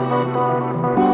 Música